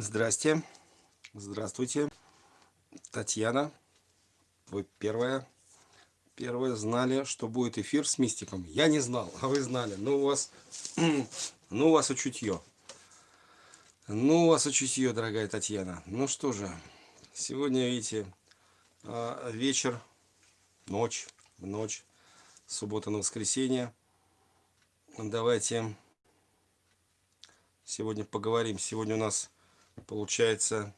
Здрасте. Здравствуйте. Татьяна. Вы первая. Первая знали, что будет эфир с мистиком. Я не знал, а вы знали. Ну, у вас, ну, у вас учутье. Ну, у вас учутье, дорогая Татьяна. Ну что же, сегодня, видите, а, вечер, ночь, ночь, суббота на воскресенье. Давайте сегодня поговорим. Сегодня у нас получается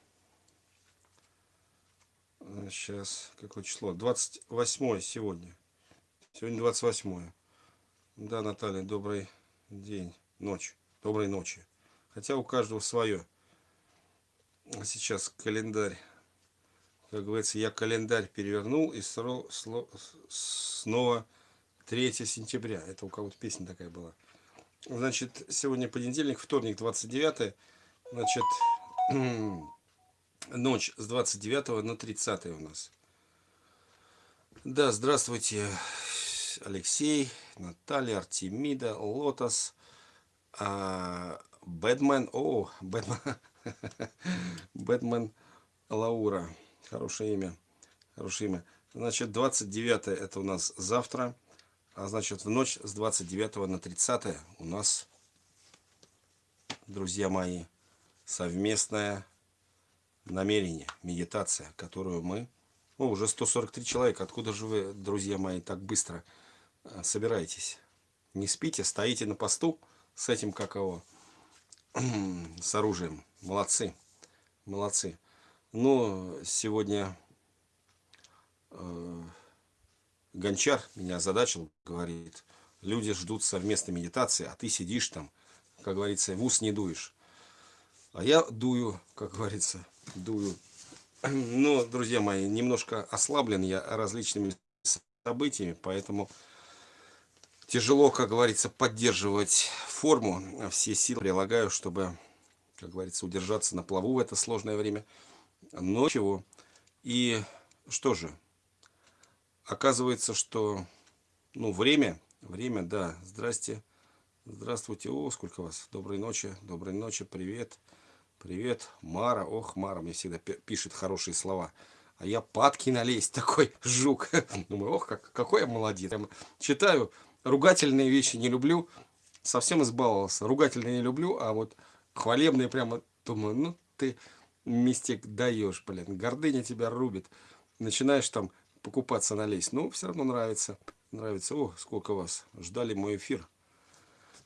сейчас какое число? 28 сегодня. Сегодня 28 да наталья добрый день ночь доброй ночи. Хотя у каждого свое сейчас календарь. Как говорится я календарь перевернул и снова 3 сентября. Это у кого-то песня такая была. Значит сегодня понедельник вторник 29 значит ночь с 29 на 30 у нас. Да, здравствуйте, Алексей, Наталья, Артемида, Лотос, а, Бэтмен, о, Бэтмен, Бэтмен Лаура, хорошее имя, хорошее имя. Значит, 29 это у нас завтра, а значит, в ночь с 29 на 30 у нас, друзья мои, совместное намерение, медитация, которую мы... О, уже 143 человека. Откуда же вы, друзья мои, так быстро э, собираетесь? Не спите, стоите на посту с этим каково, с оружием. Молодцы, молодцы. Но сегодня э, Гончар меня озадачил, говорит, люди ждут совместной медитации, а ты сидишь там, как говорится, в ус не дуешь. А я дую, как говорится, дую. Но, друзья мои, немножко ослаблен я различными событиями, поэтому тяжело, как говорится, поддерживать форму. Все силы прилагаю, чтобы, как говорится, удержаться на плаву в это сложное время. Но чего. И что же, оказывается, что ну, время, время, да, здрасте, здравствуйте, о, сколько вас, доброй ночи, доброй ночи, привет. Привет, Мара. Ох, Мара мне всегда пишет хорошие слова. А я падки налезть, такой жук. Думаю, ох, как, какой я молодец. Я читаю, ругательные вещи не люблю. Совсем избаловался. Ругательные не люблю, а вот хвалебные прямо, думаю, ну ты мистик даешь, блин. Гордыня тебя рубит. Начинаешь там покупаться налезть. Ну, все равно нравится. Нравится. О, сколько вас. Ждали мой эфир.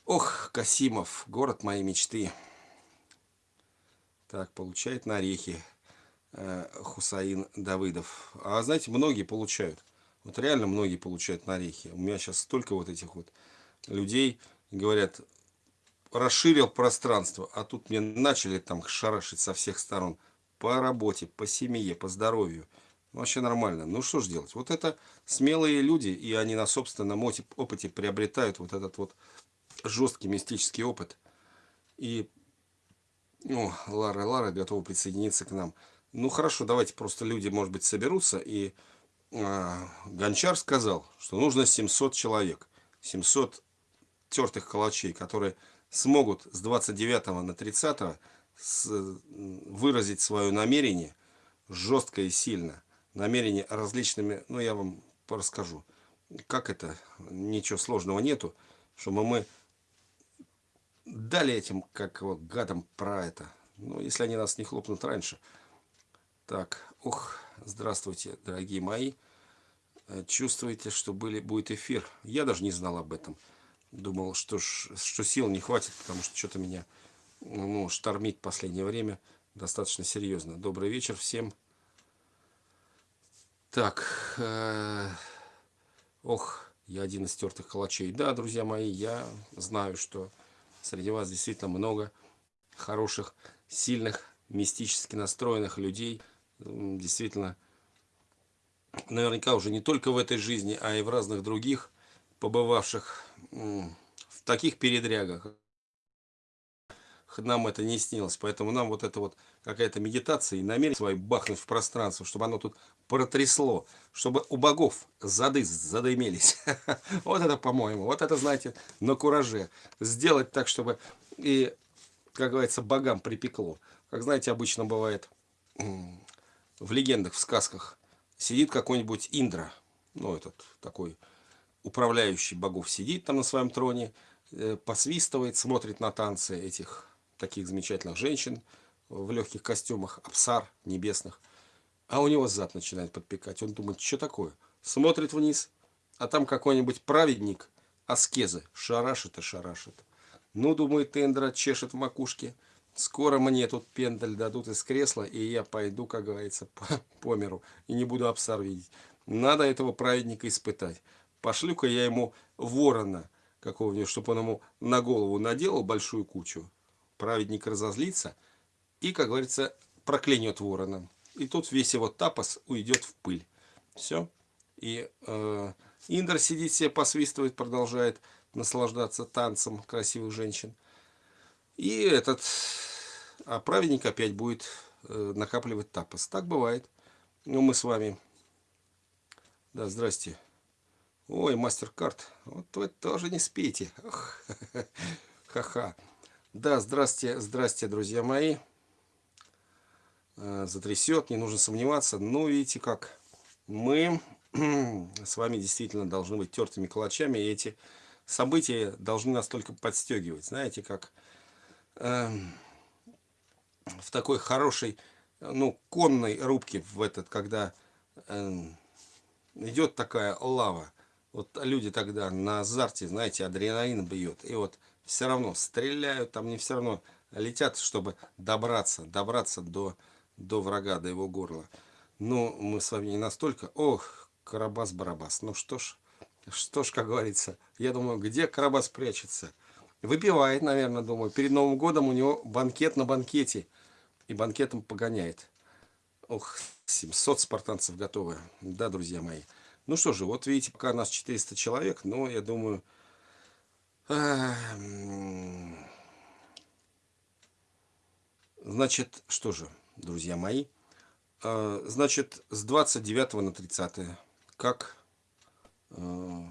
Ох, Касимов, город моей мечты. Так, получает на орехи э, Хусаин Давыдов. А знаете, многие получают. Вот реально многие получают на орехи. У меня сейчас столько вот этих вот людей, говорят, расширил пространство, а тут мне начали там шарашить со всех сторон. По работе, по семье, по здоровью. Ну, вообще нормально. Ну, что же делать? Вот это смелые люди, и они на собственном опыте приобретают вот этот вот жесткий мистический опыт. И ну, Лара, Лара готова присоединиться к нам. Ну, хорошо, давайте просто люди, может быть, соберутся. И э, Гончар сказал, что нужно 700 человек. 700 тертых калачей, которые смогут с 29 на 30 с, выразить свое намерение жестко и сильно. Намерение различными, ну, я вам расскажу. Как это? Ничего сложного нету. Чтобы мы дали этим, как вот, гадам про это. Ну, если они нас не хлопнут раньше. Так, ух, здравствуйте, дорогие мои. Э, чувствуете, что были, будет эфир? Я даже не знал об этом. Думал, что, что сил не хватит, потому что что-то меня ну, штормит в последнее время достаточно серьезно. Добрый вечер всем. Так, э, ох, я один из стертых калачей. Да, друзья мои, я знаю, что Среди вас действительно много хороших, сильных, мистически настроенных людей. Действительно, наверняка уже не только в этой жизни, а и в разных других, побывавших в таких передрягах. Нам это не снилось, поэтому нам вот это вот какая-то медитация и намерение свое бахнуть в пространство, чтобы оно тут протрясло, чтобы у богов зады задымелись. Вот это, по-моему, вот это, знаете, на кураже. Сделать так, чтобы и, как говорится, богам припекло. как знаете, обычно бывает в легендах, в сказках, сидит какой-нибудь Индра, ну, этот такой управляющий богов сидит там на своем троне, э, посвистывает, смотрит на танцы этих таких замечательных женщин в легких костюмах, абсар небесных. А у него зад начинает подпекать. Он думает, что такое? Смотрит вниз, а там какой-нибудь праведник, аскезы, шарашит и шарашит. Ну, думает Эндра, чешет в макушке. Скоро мне тут пендаль дадут из кресла, и я пойду, как говорится, по, по миру. И не буду абсар видеть. Надо этого праведника испытать. Пошлю-ка я ему ворона какого-нибудь, чтобы он ему на голову наделал большую кучу. Праведник разозлится и, как говорится, проклянет ворона. И тут весь его тапос уйдет в пыль. Все. И э, Индр сидит себе, посвистывает, продолжает наслаждаться танцем красивых женщин. И этот а праведник опять будет э, накапливать тапос. Так бывает. Ну, мы с вами... Да, здрасте. Ой, мастер-карт. Вот вы тоже не спите. Ха-ха. Да, здрасте, здрасте, друзья мои. Э, затрясет, не нужно сомневаться. Ну, видите как. Мы с вами действительно должны быть тертыми калачами. И эти события должны нас только подстегивать. Знаете, как э, в такой хорошей, ну, конной рубке в этот, когда э, идет такая лава. Вот люди тогда на азарте, знаете, адреналин бьет. И вот все равно стреляют, там не все равно летят, чтобы добраться, добраться до, до врага, до его горла. Но мы с вами не настолько... Ох, Карабас-Барабас. Ну что ж, что ж, как говорится, я думаю, где Карабас прячется? Выпивает, наверное, думаю. Перед Новым годом у него банкет на банкете. И банкетом погоняет. Ох, 700 спартанцев готовы. Да, друзья мои. Ну что же, вот видите, пока нас 400 человек, но я думаю... Значит, что же, друзья мои, а, значит, с 29 на 30 как э,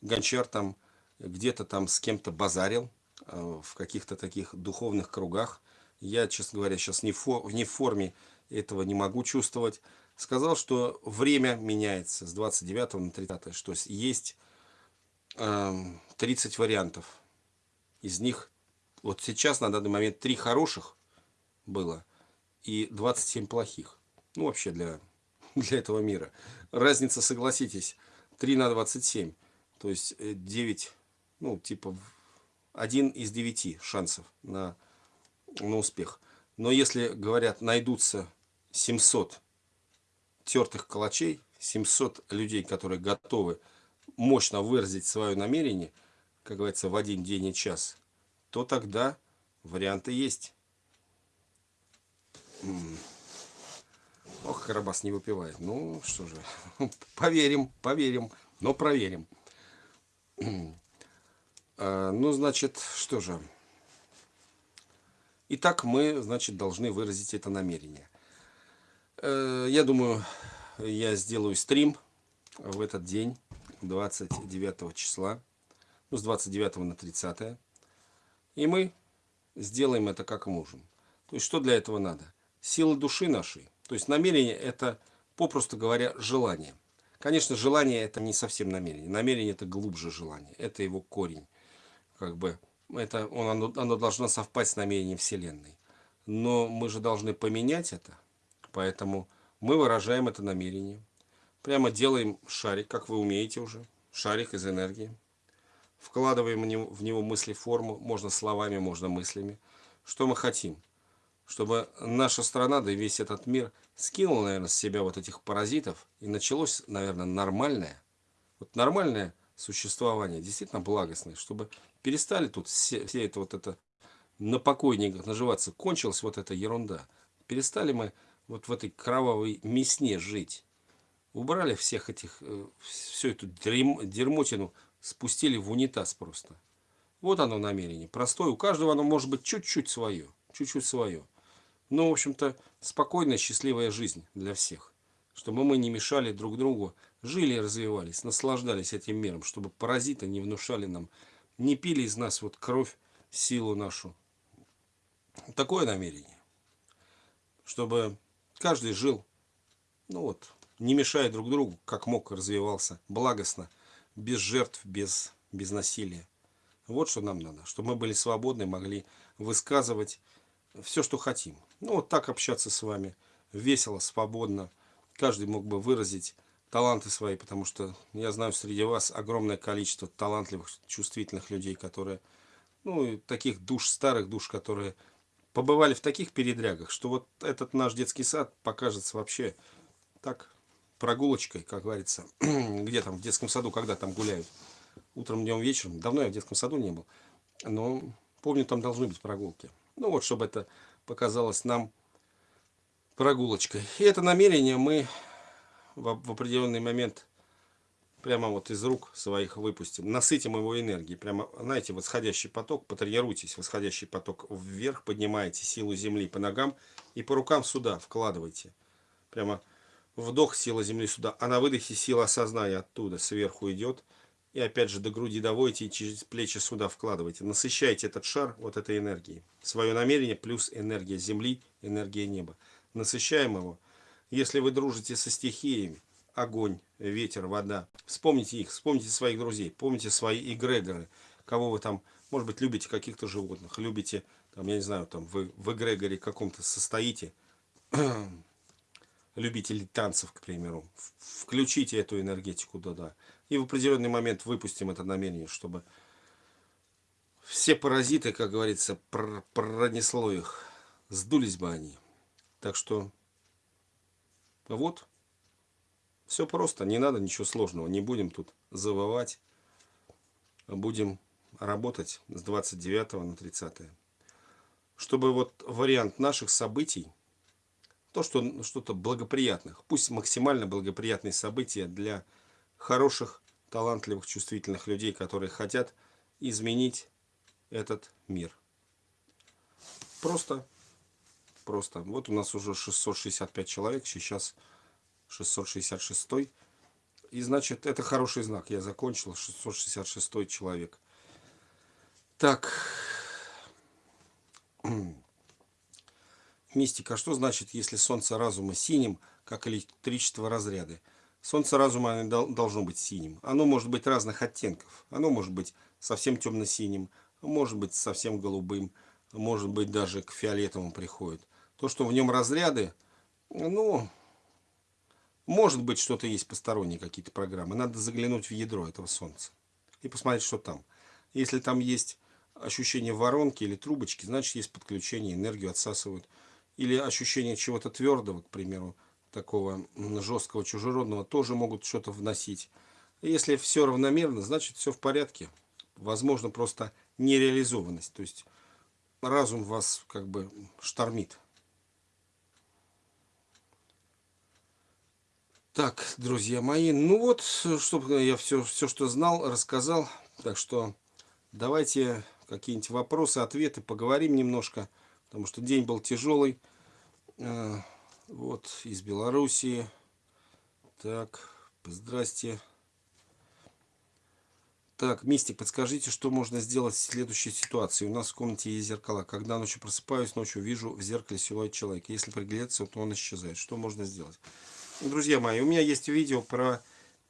Гончар там где-то там с кем-то базарил э, в каких-то таких духовных кругах. Я, честно говоря, сейчас не, фо, не в форме этого не могу чувствовать. Сказал, что время меняется с 29 на 30, что есть э, 30 вариантов. Из них вот сейчас на данный момент 3 хороших было и 27 плохих. Ну, вообще для для этого мира. Разница, согласитесь, 3 на 27. То есть 9, э, ну, типа, один из 9 шансов на, на успех. Но если, говорят, найдутся 700 тертых калачей, 700 людей, которые готовы мощно выразить свое намерение, как говорится, в один день и час, то тогда варианты есть. Ох, Карабас не выпивает. Ну, что же, поверим, поверим, но проверим. А, ну, значит, что же. Итак, мы, значит, должны выразить это намерение. Э, я думаю, я сделаю стрим в этот день, 29 числа, ну, с 29 на 30. И мы сделаем это как можем. То есть, что для этого надо? Силы души нашей то есть намерение это, попросту говоря, желание. Конечно, желание это не совсем намерение. Намерение это глубже желание. Это его корень. Как бы это, он, оно, оно должно совпасть с намерением Вселенной. Но мы же должны поменять это. Поэтому мы выражаем это намерение. Прямо делаем шарик, как вы умеете уже. Шарик из энергии. Вкладываем в него мысли форму. Можно словами, можно мыслями. Что мы хотим? Чтобы наша страна, да и весь этот мир скинул, наверное, с себя вот этих паразитов, и началось, наверное, нормальное, вот нормальное существование, действительно благостное, чтобы перестали тут все, все это вот это на покойниках наживаться, кончилась вот эта ерунда. Перестали мы вот в этой кровавой мясне жить. Убрали всех этих, э, всю эту дерьмотину, спустили в унитаз просто. Вот оно намерение. Простое. У каждого оно может быть чуть-чуть свое. Чуть-чуть свое. Ну, в общем-то, спокойная, счастливая жизнь для всех. Чтобы мы не мешали друг другу, жили и развивались, наслаждались этим миром, чтобы паразиты не внушали нам, не пили из нас вот кровь, силу нашу. Такое намерение. чтобы каждый жил, ну вот, не мешая друг другу, как мог, развивался благостно, без жертв, без, без насилия. Вот что нам надо, чтобы мы были свободны, могли высказывать все, что хотим. Ну, вот так общаться с вами, весело, свободно. Каждый мог бы выразить таланты свои, потому что я знаю среди вас огромное количество талантливых, чувствительных людей, которые, ну, таких душ, старых душ, которые побывали в таких передрягах, что вот этот наш детский сад покажется вообще так, прогулочкой, как говорится, где там, в детском саду, когда там гуляют, утром, днем, вечером. Давно я в детском саду не был, но помню, там должны быть прогулки. Ну вот, чтобы это показалось нам прогулочкой. И это намерение мы в, определенный момент прямо вот из рук своих выпустим, насытим его энергией. Прямо, знаете, восходящий поток, потренируйтесь, восходящий поток вверх, поднимаете силу земли по ногам и по рукам сюда вкладывайте. Прямо вдох сила земли сюда, а на выдохе сила сознания оттуда сверху идет. И опять же до груди доводите и через плечи сюда вкладывайте. Насыщайте этот шар вот этой энергией. Свое намерение плюс энергия земли, энергия неба. Насыщаем его. Если вы дружите со стихиями, огонь, ветер, вода, вспомните их, вспомните своих друзей, помните свои эгрегоры, кого вы там, может быть, любите каких-то животных, любите, там, я не знаю, там вы в эгрегоре каком-то состоите, любители танцев, к примеру, включите эту энергетику туда. И в определенный момент выпустим это намерение, чтобы все паразиты, как говорится, пронесло их, сдулись бы они. Так что вот, все просто, не надо ничего сложного, не будем тут завывать, будем работать с 29 на 30. Чтобы вот вариант наших событий, то, что что-то благоприятных, пусть максимально благоприятные события для хороших, талантливых, чувствительных людей, которые хотят изменить этот мир. Просто, просто. Вот у нас уже 665 человек, сейчас 666. И значит, это хороший знак. Я закончил 666 человек. Так. Мистика. Что значит, если солнце разума синим, как электричество разряды? Солнце разума должно быть синим. Оно может быть разных оттенков. Оно может быть совсем темно-синим, может быть совсем голубым, может быть даже к фиолетовому приходит. То, что в нем разряды, ну, может быть что-то есть посторонние какие-то программы. Надо заглянуть в ядро этого солнца и посмотреть, что там. Если там есть ощущение воронки или трубочки, значит есть подключение, энергию отсасывают или ощущение чего-то твердого, к примеру, такого жесткого чужеродного, тоже могут что-то вносить. Если все равномерно, значит все в порядке. Возможно, просто нереализованность. То есть разум вас как бы штормит. Так, друзья мои, ну вот, чтобы я все, все, что знал, рассказал. Так что давайте какие-нибудь вопросы, ответы, поговорим немножко потому что день был тяжелый. Вот, из Белоруссии. Так, здрасте. Так, Мистик, подскажите, что можно сделать в следующей ситуации. У нас в комнате есть зеркала. Когда ночью просыпаюсь, ночью вижу в зеркале силуэт человека. Если приглядеться, то он исчезает. Что можно сделать? Друзья мои, у меня есть видео про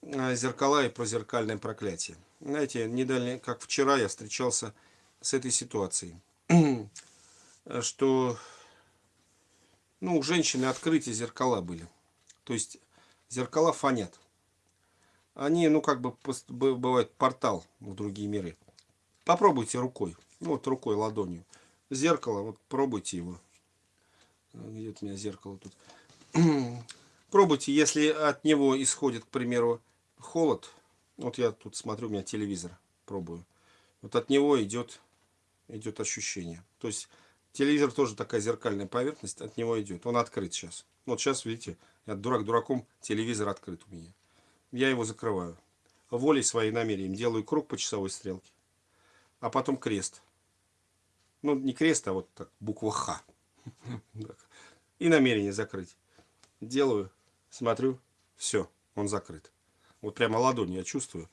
э, зеркала и про зеркальное проклятие. Знаете, недавно, как вчера, я встречался с этой ситуацией. Что ну, у женщины открытие зеркала были. То есть зеркала фонят. Они, ну, как бы, бывает портал в другие миры. Попробуйте рукой. Ну, вот рукой, ладонью. Зеркало, вот пробуйте его. Где у меня зеркало тут? пробуйте, если от него исходит, к примеру, холод. Вот я тут смотрю, у меня телевизор, пробую. Вот от него идет, идет ощущение. То есть Телевизор тоже такая зеркальная поверхность, от него идет. Он открыт сейчас. Вот сейчас, видите, я дурак дураком, телевизор открыт у меня. Я его закрываю. Волей своей намерением делаю круг по часовой стрелке. А потом крест. Ну, не крест, а вот так, буква Х. И намерение закрыть. Делаю, смотрю, все, он закрыт. Вот прямо ладонь я чувствую.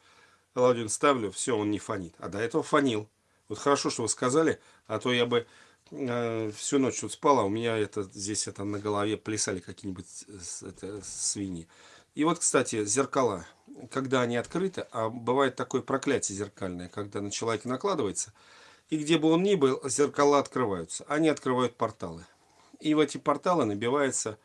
Ладонь ставлю, все, он не фонит. А до этого фонил. Вот хорошо, что вы сказали, а то я бы э, всю ночь тут спала, у меня это здесь это на голове плясали какие-нибудь свиньи. И вот, кстати, зеркала, когда они открыты, а бывает такое проклятие зеркальное, когда на человека накладывается, и где бы он ни был, зеркала открываются. Они открывают порталы. И в эти порталы набивается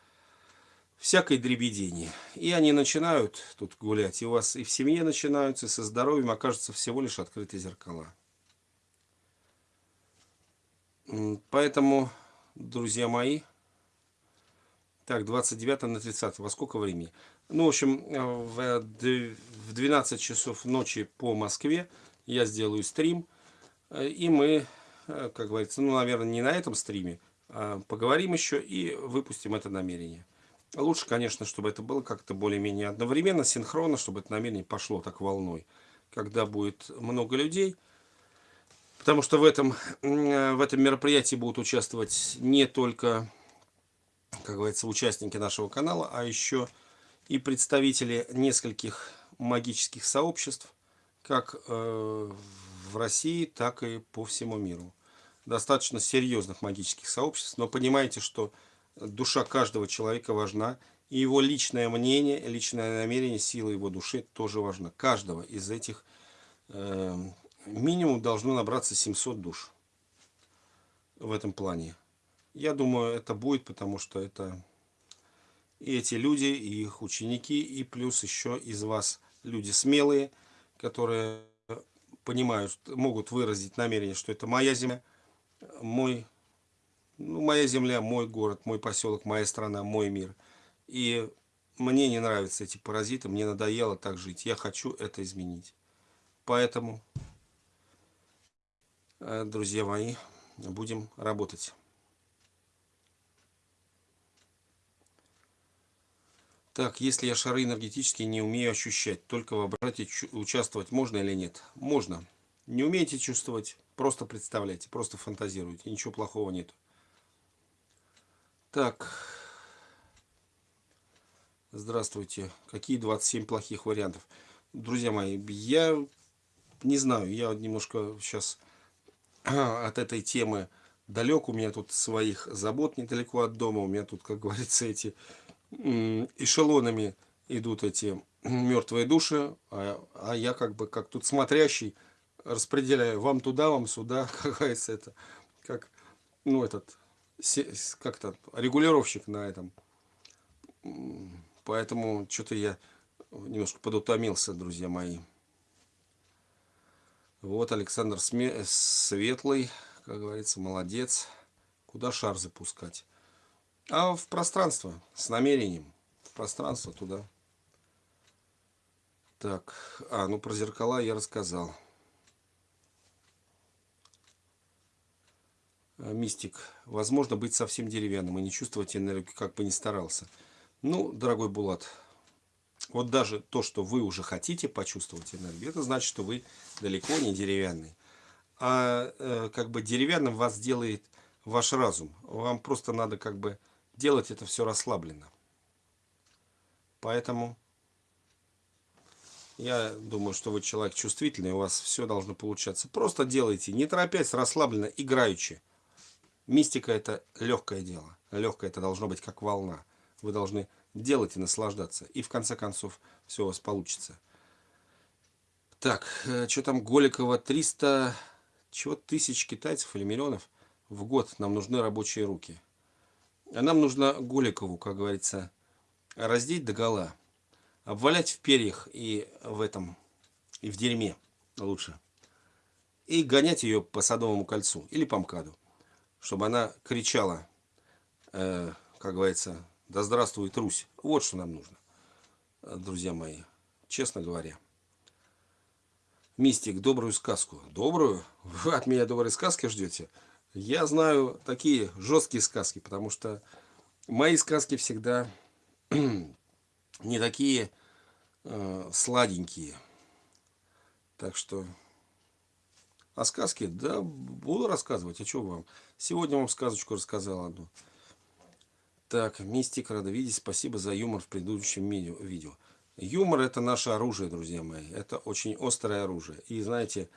всякое дребедение. И они начинают тут гулять. И у вас и в семье начинаются, и со здоровьем окажутся всего лишь открытые зеркала. Поэтому, друзья мои, так, 29 на 30, во сколько времени? Ну, в общем, в 12 часов ночи по Москве я сделаю стрим. И мы, как говорится, ну, наверное, не на этом стриме, а поговорим еще и выпустим это намерение. Лучше, конечно, чтобы это было как-то более-менее одновременно, синхронно, чтобы это намерение пошло так волной. Когда будет много людей, Потому что в этом, в этом мероприятии будут участвовать не только, как говорится, участники нашего канала, а еще и представители нескольких магических сообществ, как э, в России, так и по всему миру. Достаточно серьезных магических сообществ, но понимаете, что душа каждого человека важна, и его личное мнение, личное намерение, сила его души тоже важна. Каждого из этих э, минимум должно набраться 700 душ в этом плане. Я думаю, это будет, потому что это и эти люди, и их ученики, и плюс еще из вас люди смелые, которые понимают, могут выразить намерение, что это моя земля, мой, ну, моя земля, мой город, мой поселок, моя страна, мой мир. И мне не нравятся эти паразиты, мне надоело так жить, я хочу это изменить. Поэтому друзья мои, будем работать. Так, если я шары энергетические не умею ощущать, только в обрате участвовать можно или нет? Можно. Не умеете чувствовать, просто представляйте, просто фантазируйте, ничего плохого нет. Так, здравствуйте. Какие 27 плохих вариантов? Друзья мои, я не знаю, я немножко сейчас от этой темы далек. У меня тут своих забот недалеко от дома. У меня тут, как говорится, эти эшелонами идут эти мертвые души. А, а я как бы, как тут смотрящий, распределяю вам туда, вам сюда. Как говорится, это как, ну, этот, как-то регулировщик на этом. Поэтому что-то я немножко подутомился, друзья мои. Вот Александр Сме... Светлый, как говорится, молодец. Куда шар запускать? А в пространство, с намерением. В пространство туда. Так, а, ну про зеркала я рассказал. А, мистик. Возможно быть совсем деревянным и не чувствовать энергию, как бы ни старался. Ну, дорогой Булат, вот даже то, что вы уже хотите почувствовать энергию, это значит, что вы далеко не деревянный. А э, как бы деревянным вас делает ваш разум. Вам просто надо как бы делать это все расслабленно. Поэтому я думаю, что вы человек чувствительный, у вас все должно получаться. Просто делайте, не торопясь, расслабленно, играючи. Мистика это легкое дело. Легкое это должно быть как волна. Вы должны делать и наслаждаться. И в конце концов все у вас получится. Так, э, что там Голикова? 300 чего тысяч китайцев или миллионов в год нам нужны рабочие руки. А нам нужно Голикову, как говорится, раздеть до гола. Обвалять в перьях и в этом, и в дерьме лучше. И гонять ее по Садовому кольцу или по МКАДу. Чтобы она кричала, э, как говорится, да здравствует Русь. Вот что нам нужно, друзья мои, честно говоря. Мистик, добрую сказку. Добрую? Вы от меня доброй сказки ждете? Я знаю такие жесткие сказки, потому что мои сказки всегда не такие э, сладенькие. Так что... А сказки? Да, буду рассказывать. А что вам? Сегодня вам сказочку рассказал одну. Так, Мистик, рада видеть. Спасибо за юмор в предыдущем видео. Юмор это наше оружие, друзья мои. Это очень острое оружие. И знаете,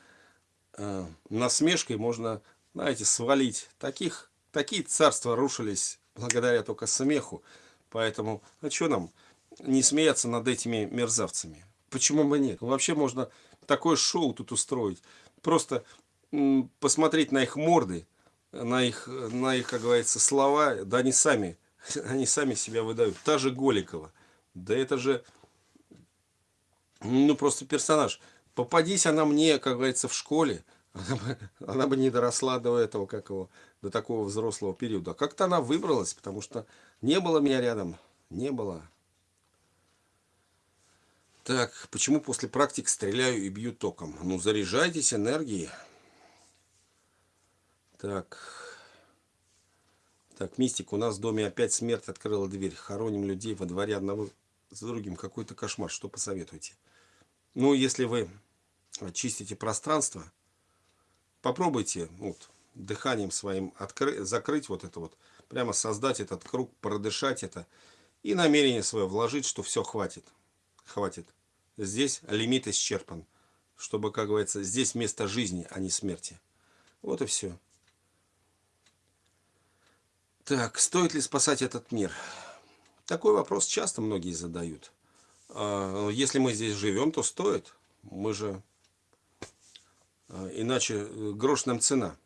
э, насмешкой можно знаете, свалить. Таких, такие царства рушились благодаря только смеху. Поэтому, а что нам не смеяться над этими мерзавцами? Почему бы нет? Вообще можно такое шоу тут устроить. Просто посмотреть на их морды, на их, на их, как говорится, слова. Да они сами, они сами себя выдают. Та же Голикова. Да это же, ну просто персонаж. Попадись она мне, как говорится, в школе, она бы, она бы не доросла до этого, как его, до такого взрослого периода. Как-то она выбралась, потому что не было меня рядом, не было. Так, почему после практик стреляю и бью током? Ну, заряжайтесь энергией. Так. Так, мистик, у нас в доме опять смерть открыла дверь. Хороним людей во дворе одного за другим. Какой-то кошмар. Что посоветуете? Ну, если вы очистите пространство, попробуйте вот, дыханием своим закрыть вот это вот, прямо создать этот круг, продышать это и намерение свое вложить, что все хватит. Хватит. Здесь лимит исчерпан. Чтобы, как говорится, здесь место жизни, а не смерти. Вот и все. Так, стоит ли спасать этот мир? Такой вопрос часто многие задают. А, если мы здесь живем, то стоит. Мы же а, иначе э, грош нам цена.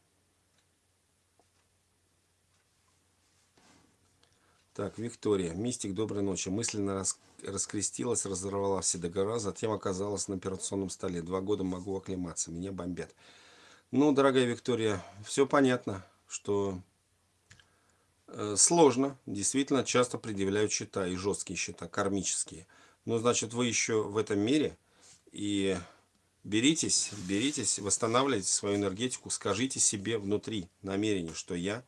Так, Виктория. Мистик, доброй ночи. Мысленно рас... раскрестилась, разорвала все договора, затем оказалась на операционном столе. Два года могу оклематься, меня бомбят. Ну, дорогая Виктория, все понятно, что сложно. Действительно, часто предъявляют счета, и жесткие счета, кармические. Но, значит, вы еще в этом мире, и беритесь, беритесь, восстанавливайте свою энергетику, скажите себе внутри намерение, что я,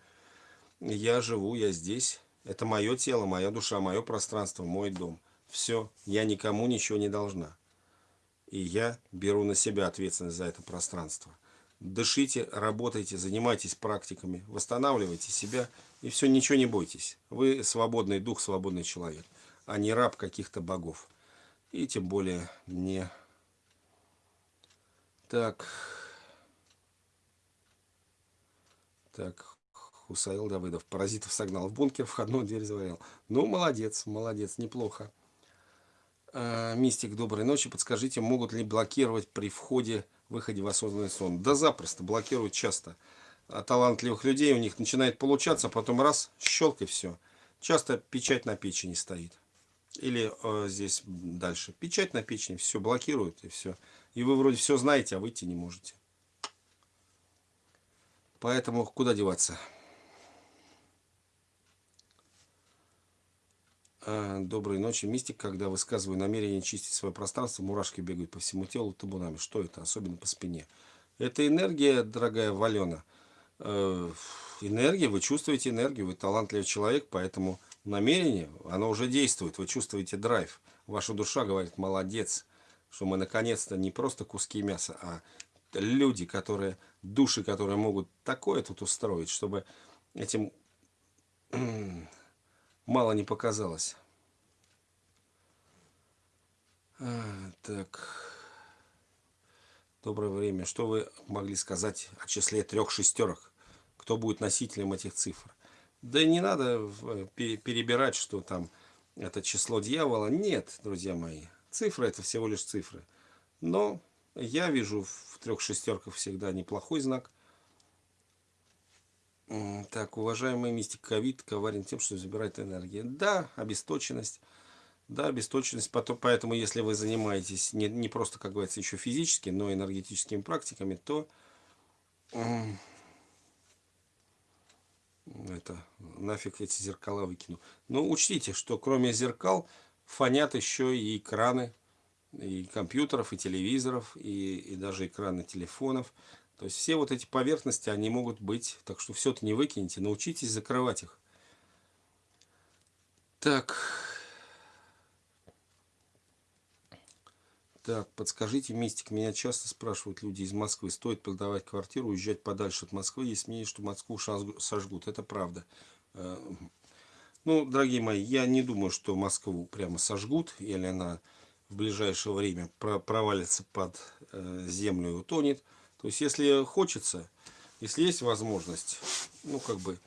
я живу, я здесь, это мое тело, моя душа, мое пространство, мой дом. Все, я никому ничего не должна. И я беру на себя ответственность за это пространство. Дышите, работайте, занимайтесь практиками, восстанавливайте себя, и все, ничего не бойтесь. Вы свободный дух, свободный человек, а не раб каких-то богов. И тем более не так. Так. Хусаил Давыдов. Паразитов согнал в бункер, входную дверь заварил. Ну, молодец, молодец, неплохо. А, мистик, доброй ночи. Подскажите, могут ли блокировать при входе, выходе в осознанный сон? Да запросто, блокируют часто. А талантливых людей у них начинает получаться, потом раз, щелк и все. Часто печать на печени стоит. Или э, здесь дальше. Печать на печени, все блокируют и все. И вы вроде все знаете, а выйти не можете. Поэтому куда деваться? А, доброй ночи, мистик. Когда высказываю намерение чистить свое пространство, мурашки бегают по всему телу табунами. Что это? Особенно по спине. Это энергия, дорогая Валена. Э, энергия, вы чувствуете энергию, вы талантливый человек, поэтому намерение, оно уже действует. Вы чувствуете драйв. Ваша душа говорит, молодец что мы наконец-то не просто куски мяса, а люди, которые, души, которые могут такое тут устроить, чтобы этим мало не показалось. А, так. Доброе время. Что вы могли сказать о числе трех шестерок? Кто будет носителем этих цифр? Да не надо перебирать, что там это число дьявола. Нет, друзья мои. Цифры это всего лишь цифры. Но я вижу в трех шестерках всегда неплохой знак. Так, уважаемый мистик ковид коварен тем, что забирает энергию. Да, обесточенность. Да, обесточенность. Поэтому, если вы занимаетесь не, не просто, как говорится, еще физически, но энергетическими практиками, то это нафиг эти зеркала выкину. Но учтите, что кроме зеркал фонят еще и экраны и компьютеров, и телевизоров, и, и даже экраны телефонов. То есть все вот эти поверхности, они могут быть, так что все это не выкинете, научитесь закрывать их. Так. Так, подскажите, мистик, меня часто спрашивают люди из Москвы, стоит продавать квартиру, уезжать подальше от Москвы, есть мнение, что Москву сожгут. Это правда. Э, ну, дорогие мои, я не думаю, что Москву прямо сожгут, или она в ближайшее время провалится под э, землю и утонет. То есть, если хочется, Если есть возможность, ну, как бы,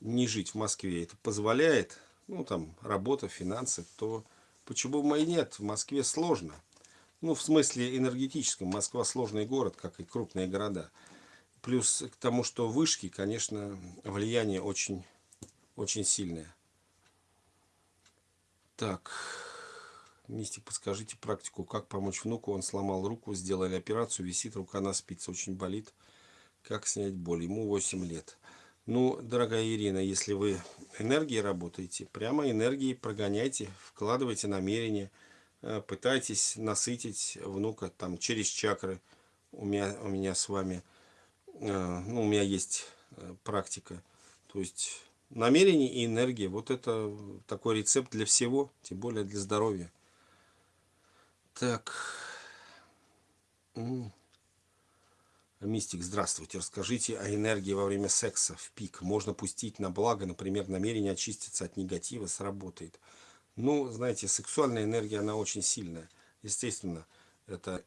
не жить в Москве, это позволяет, ну, там, работа, финансы, то почему бы и нет? В Москве сложно. Ну, в смысле энергетическом. Москва сложный город, как и крупные города. Плюс к тому, что вышки, конечно, влияние очень, очень сильное. Так, Мистик, подскажите практику, как помочь внуку. Он сломал руку, сделали операцию, висит рука на спице, очень болит. Как снять боль? Ему 8 лет. Ну, дорогая Ирина, если вы энергией работаете, прямо энергией прогоняйте, вкладывайте намерения, э, пытайтесь насытить внука там через чакры. У меня, у меня с вами, э, ну, у меня есть э, практика. То есть намерение и энергия, вот это такой рецепт для всего, тем более для здоровья. Так. Мистик, здравствуйте. Расскажите о энергии во время секса в пик. Можно пустить на благо, например, намерение очиститься от негатива сработает. Ну, знаете, сексуальная энергия, она очень сильная. Естественно, это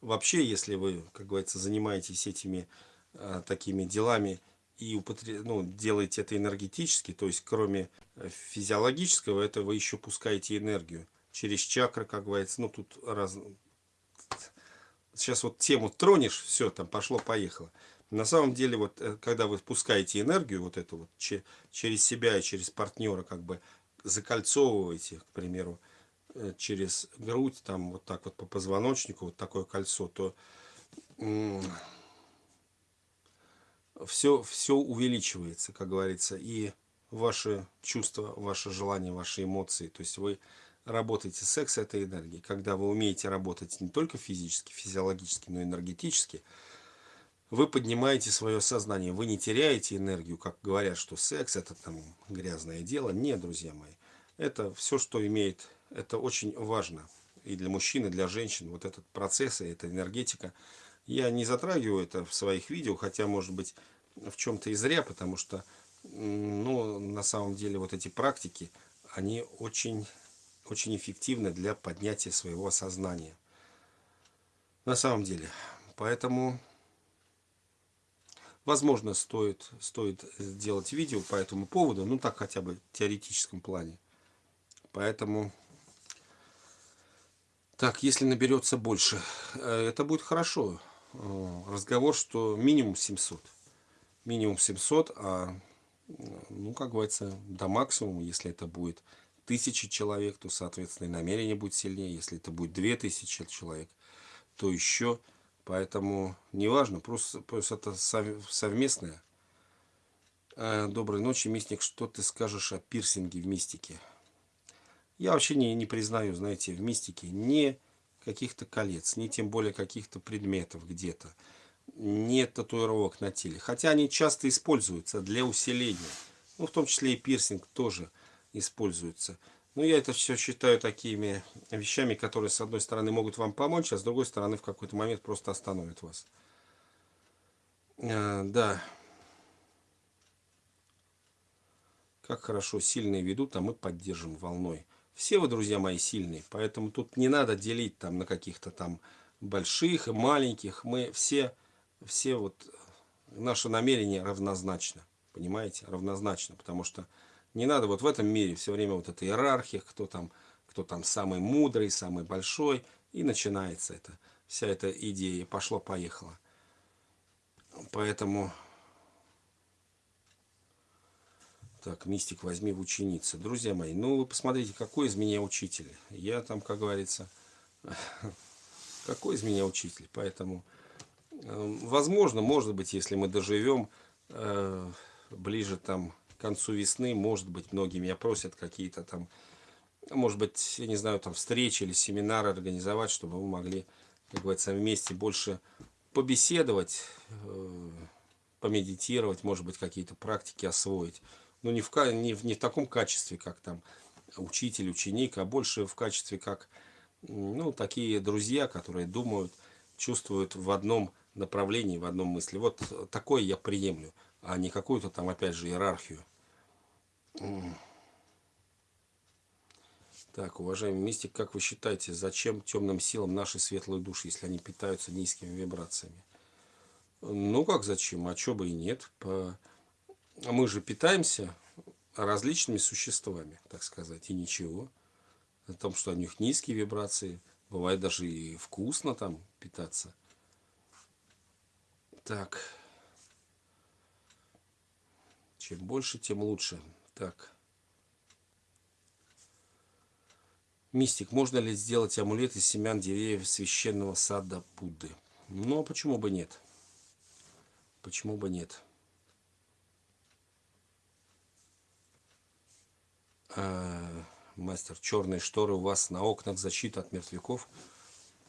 вообще, если вы, как говорится, занимаетесь этими а, такими делами и употреб... ну, делаете это энергетически, то есть кроме э, физиологического, это вы еще пускаете энергию через чакры, как говорится. Ну, тут раз сейчас вот тему тронешь, все, там пошло-поехало. На самом деле, вот э, когда вы пускаете энергию, вот эту вот, через себя и через партнера, как бы закольцовываете, к примеру, э, через грудь, там вот так вот по позвоночнику, вот такое кольцо, то все, все увеличивается, как говорится, и ваши чувства, ваши желания, ваши эмоции. То есть вы работаете секс этой энергией, когда вы умеете работать не только физически, физиологически, но и энергетически, вы поднимаете свое сознание, вы не теряете энергию, как говорят, что секс это там грязное дело. Нет, друзья мои, это все, что имеет, это очень важно и для мужчин, и для женщин, вот этот процесс, и эта энергетика. Я не затрагиваю это в своих видео, хотя, может быть, в чем-то и зря, потому что, ну, на самом деле, вот эти практики, они очень очень эффективны для поднятия своего сознания. На самом деле. Поэтому, возможно, стоит, стоит сделать видео по этому поводу, ну так хотя бы в теоретическом плане. Поэтому, так, если наберется больше, э, это будет хорошо. Э, разговор, что минимум 700. Минимум 700, а, ну, как говорится, до максимума, если это будет тысячи человек, то, соответственно, и намерение будет сильнее. Если это будет две тысячи человек, то еще. Поэтому неважно, просто, просто это совместное. Э, доброй ночи, мистик. Что ты скажешь о пирсинге в мистике? Я вообще не, не признаю, знаете, в мистике ни каких-то колец, ни тем более каких-то предметов где-то. Нет татуировок на теле. Хотя они часто используются для усиления. Ну, в том числе и пирсинг тоже используются. Ну, я это все считаю такими вещами, которые, с одной стороны, могут вам помочь, а с другой стороны, в какой-то момент просто остановят вас. А, да. Как хорошо сильные ведут, а мы поддержим волной. Все вы, друзья мои, сильные, поэтому тут не надо делить там на каких-то там больших и маленьких. Мы все, все вот, наше намерение равнозначно, понимаете, равнозначно, потому что не надо вот в этом мире все время вот эта иерархия, кто там, кто там самый мудрый, самый большой. И начинается это, вся эта идея. Пошло-поехало. Поэтому... Так, мистик, возьми в ученицы. Друзья мои, ну вы посмотрите, какой из меня учитель. Я там, как говорится, какой из меня учитель. Поэтому, э, возможно, может быть, если мы доживем э, ближе там к концу весны, может быть, многие меня просят какие-то там, может быть, я не знаю, там встречи или семинары организовать, чтобы мы могли, как говорится, вместе больше побеседовать, э, помедитировать, может быть, какие-то практики освоить. Но не в, не, в, не в таком качестве, как там учитель, ученик, а больше в качестве как, ну, такие друзья, которые думают, чувствуют в одном направлении, в одном мысли. Вот такое я приемлю, а не какую-то там, опять же, иерархию. Так, уважаемый мистик, как вы считаете, зачем темным силам наши светлые души, если они питаются низкими вибрациями? Ну как зачем? А чё бы и нет. По... Мы же питаемся различными существами, так сказать, и ничего. О том, что у них низкие вибрации. Бывает даже и вкусно там питаться. Так. Чем больше, тем лучше. Так. Мистик, можно ли сделать амулет из семян деревьев священного сада Будды? Ну, а почему бы нет? Почему бы нет? А, мастер, черные шторы у вас на окнах защита от мертвяков.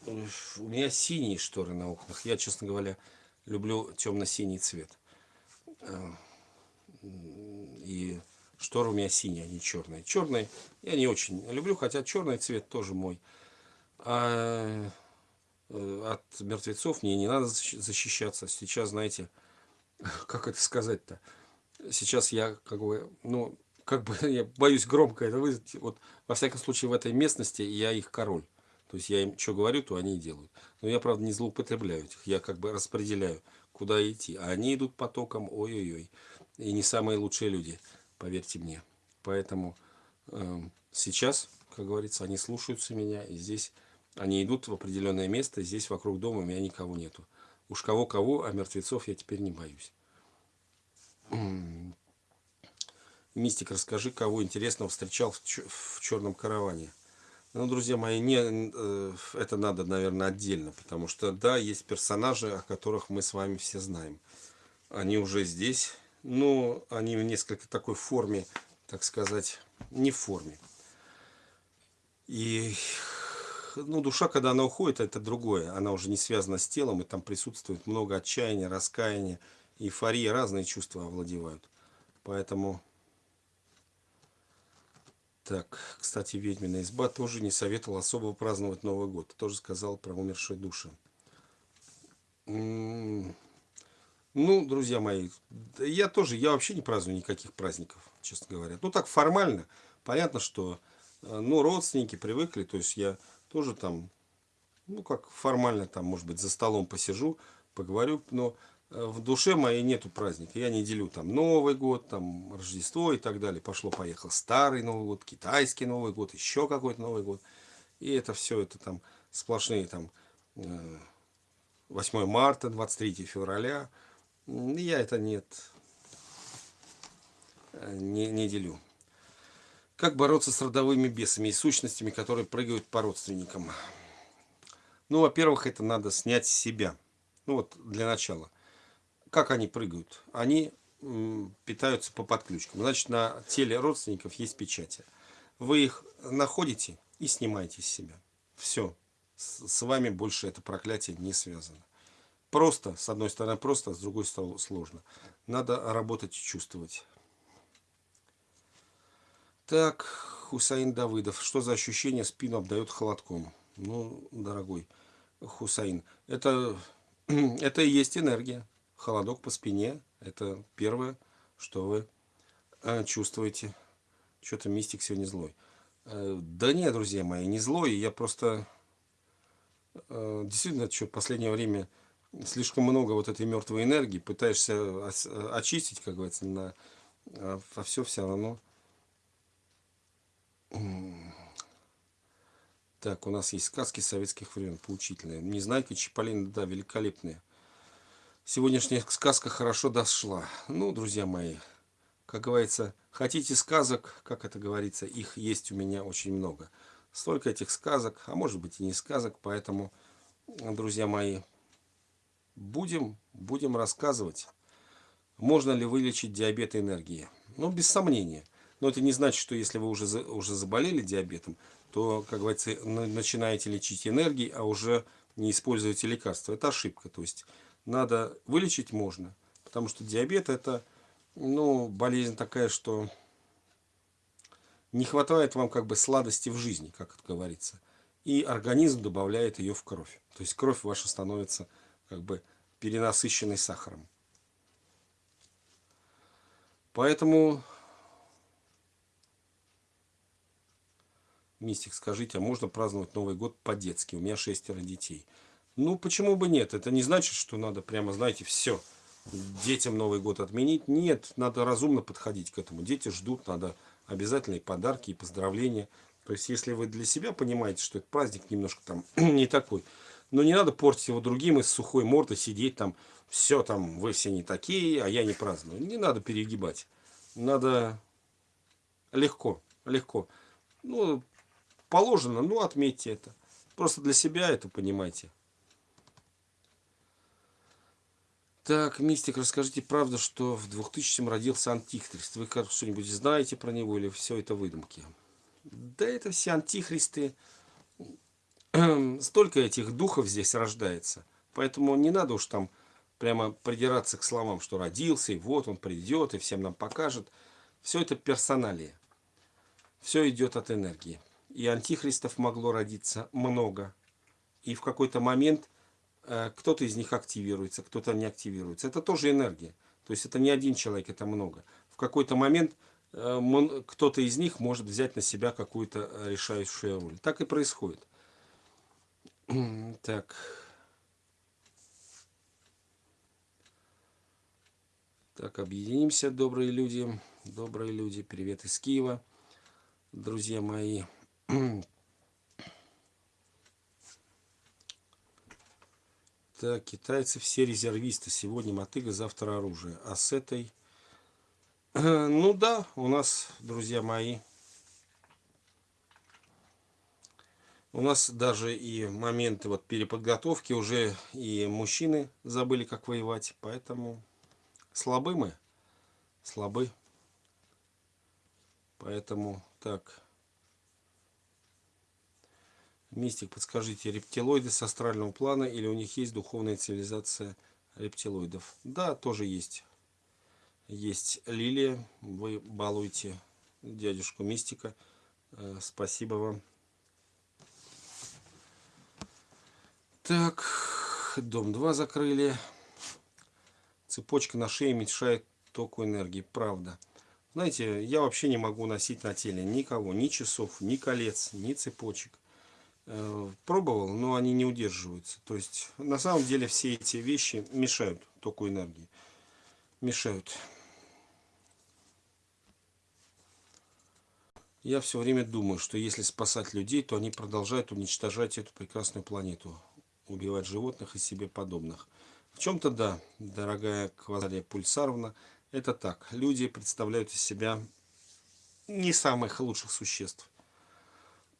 У меня синие шторы на окнах. Я, честно говоря, люблю темно-синий цвет. А, и шторы у меня синие, не черные. Черные я не очень люблю, хотя черный цвет тоже мой. А э, от мертвецов мне не надо защищаться. Сейчас, знаете, как это сказать-то? Сейчас я как бы, ну, как бы я боюсь громко это вызвать. Вот, во всяком случае, в этой местности я их король. То есть я им что говорю, то они и делают. Но я, правда, не злоупотребляю этих. Я как бы распределяю, куда идти. А они идут потоком, ой-ой-ой. И не самые лучшие люди, поверьте мне. Поэтому э, сейчас, как говорится, они слушаются меня. И здесь они идут в определенное место. Здесь вокруг дома у меня никого нету. Уж кого-кого, а мертвецов я теперь не боюсь. Мистик, расскажи, кого интересного встречал в, в черном караване. Ну, друзья мои, не, э, это надо, наверное, отдельно, потому что, да, есть персонажи, о которых мы с вами все знаем. Они уже здесь, но они в несколько такой форме, так сказать, не в форме. И, ну, душа, когда она уходит, это другое. Она уже не связана с телом, и там присутствует много отчаяния, раскаяния, эйфории, разные чувства овладевают. Поэтому так, кстати, ведьмина изба тоже не советовал особо праздновать Новый год. Тоже сказал про умершие души. Ну, друзья мои, я тоже, я вообще не праздную никаких праздников, честно говоря. Ну, так формально. Понятно, что, э, ну, родственники привыкли, то есть я тоже там, ну, как формально там, может быть, за столом посижу, поговорю, но в душе моей нету праздника. Я не делю там Новый год, там Рождество и так далее. Пошло-поехал старый Новый год, китайский Новый год, еще какой-то Новый год. И это все, это там сплошные там 8 э, марта, 23 февраля. Я это нет, э, не, не делю. Как бороться с родовыми бесами и сущностями, которые прыгают по родственникам? Ну, во-первых, это надо снять с себя. Ну вот, для начала – как они прыгают? Они питаются по подключкам. Значит, на теле родственников есть печати. Вы их находите и снимаете с себя. Все. С вами больше это проклятие не связано. Просто, с одной стороны просто, с другой стороны сложно. Надо работать и чувствовать. Так, Хусаин Давыдов. Что за ощущение спину обдает холодком? Ну, дорогой Хусаин, это, это и есть энергия холодок по спине. Это первое, что вы э, чувствуете. Что-то мистик сегодня злой. Э, да нет, друзья мои, не злой. Я просто... Э, действительно, что в последнее время слишком много вот этой мертвой энергии. Пытаешься очистить, как говорится, на, а все все равно... Так, у нас есть сказки советских времен, поучительные. Незнайка Чиполлино, да, великолепные сегодняшняя сказка хорошо дошла. Ну, друзья мои, как говорится, хотите сказок, как это говорится, их есть у меня очень много. Столько этих сказок, а может быть и не сказок, поэтому, друзья мои, будем, будем рассказывать, можно ли вылечить диабет энергии. Ну, без сомнения. Но это не значит, что если вы уже, уже заболели диабетом, то, как говорится, начинаете лечить энергией, а уже не используете лекарства. Это ошибка. То есть надо вылечить можно. Потому что диабет это ну, болезнь такая, что не хватает вам как бы сладости в жизни, как это говорится. И организм добавляет ее в кровь. То есть кровь ваша становится как бы перенасыщенной сахаром. Поэтому, Мистик, скажите, а можно праздновать Новый год по-детски? У меня шестеро детей. Ну, почему бы нет? Это не значит, что надо прямо, знаете, все, детям Новый год отменить. Нет, надо разумно подходить к этому. Дети ждут, надо обязательные подарки и поздравления. То есть, если вы для себя понимаете, что этот праздник немножко там не такой, но не надо портить его другим и с сухой мордой сидеть там, все там, вы все не такие, а я не праздную. Не надо перегибать. Надо легко, легко. Ну, положено, ну, отметьте это. Просто для себя это понимаете. Так, Мистик, расскажите правду, что в 2000-м родился Антихрист. Вы что-нибудь знаете про него или все это выдумки? Да это все антихристы. Столько этих духов здесь рождается. Поэтому не надо уж там прямо придираться к словам, что родился, и вот он придет, и всем нам покажет. Все это персоналия. Все идет от энергии. И антихристов могло родиться много. И в какой-то момент Э, кто-то из них активируется, кто-то не активируется. Это тоже энергия. То есть это не один человек, это много. В какой-то момент э, кто-то из них может взять на себя какую-то э, решающую роль. Так и происходит. Так. Так, объединимся, добрые люди. Добрые люди. Привет из Киева. Друзья мои. Так, китайцы все резервисты. Сегодня мотыга, завтра оружие. А с этой... Ну да, у нас, друзья мои, у нас даже и моменты вот переподготовки уже и мужчины забыли, как воевать. Поэтому слабы мы. Слабы. Поэтому так... Мистик, подскажите, рептилоиды с астрального плана или у них есть духовная цивилизация рептилоидов? Да, тоже есть. Есть Лилия, вы балуете дядюшку Мистика. Э, спасибо вам. Так, дом 2 закрыли. Цепочка на шее мешает току энергии. Правда. Знаете, я вообще не могу носить на теле никого, ни часов, ни колец, ни цепочек. Э, пробовал, но они не удерживаются. То есть, на самом деле, все эти вещи мешают току энергии. Мешают. Я все время думаю, что если спасать людей, то они продолжают уничтожать эту прекрасную планету. Убивать животных и себе подобных. В чем-то да, дорогая Квазария Пульсаровна, это так. Люди представляют из себя не самых лучших существ.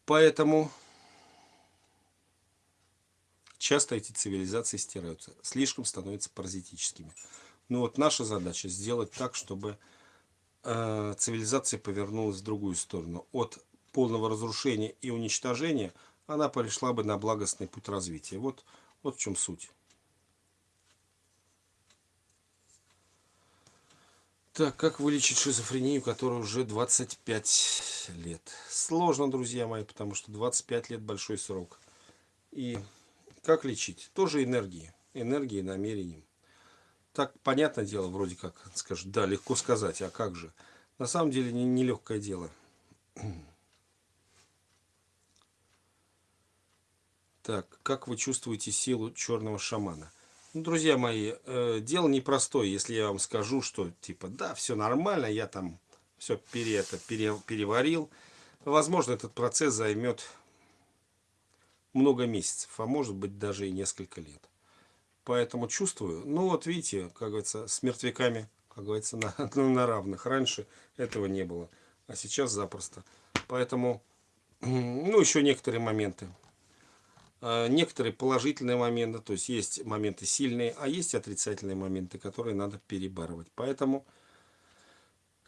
Поэтому часто эти цивилизации стираются, слишком становятся паразитическими. Но вот наша задача сделать так, чтобы э, цивилизация повернулась в другую сторону. От полного разрушения и уничтожения она перешла бы на благостный путь развития. Вот, вот в чем суть. Так, как вылечить шизофрению, которая уже 25 лет? Сложно, друзья мои, потому что 25 лет большой срок. И как лечить? Тоже энергии. Энергией, намерением. Так, понятное дело, вроде как, скажут, да, легко сказать, а как же? На самом деле, нелегкое не, не дело. Так, как вы чувствуете силу черного шамана? Ну, друзья мои, э, дело непростое, если я вам скажу, что типа, да, все нормально, я там все пере, это, пере, переварил. Возможно, этот процесс займет много месяцев, а может быть даже и несколько лет. Поэтому чувствую, ну вот видите, как говорится, с мертвяками, как говорится, на, на равных. Раньше этого не было, а сейчас запросто. Поэтому, ну еще некоторые моменты. А, некоторые положительные моменты, то есть есть моменты сильные, а есть отрицательные моменты, которые надо перебарывать. Поэтому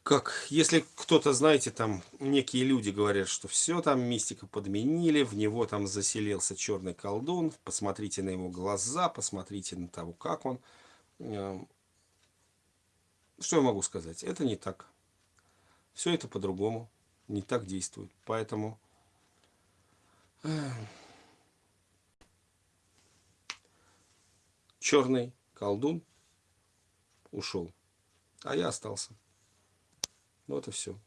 как, если кто-то, знаете, там некие люди говорят, что все там мистика подменили, в него там заселился черный колдун, посмотрите на его глаза, посмотрите на того, как он. Э, что я могу сказать? Это не так. Все это по-другому, не так действует. Поэтому черный колдун ушел, а я остался. Вот и все.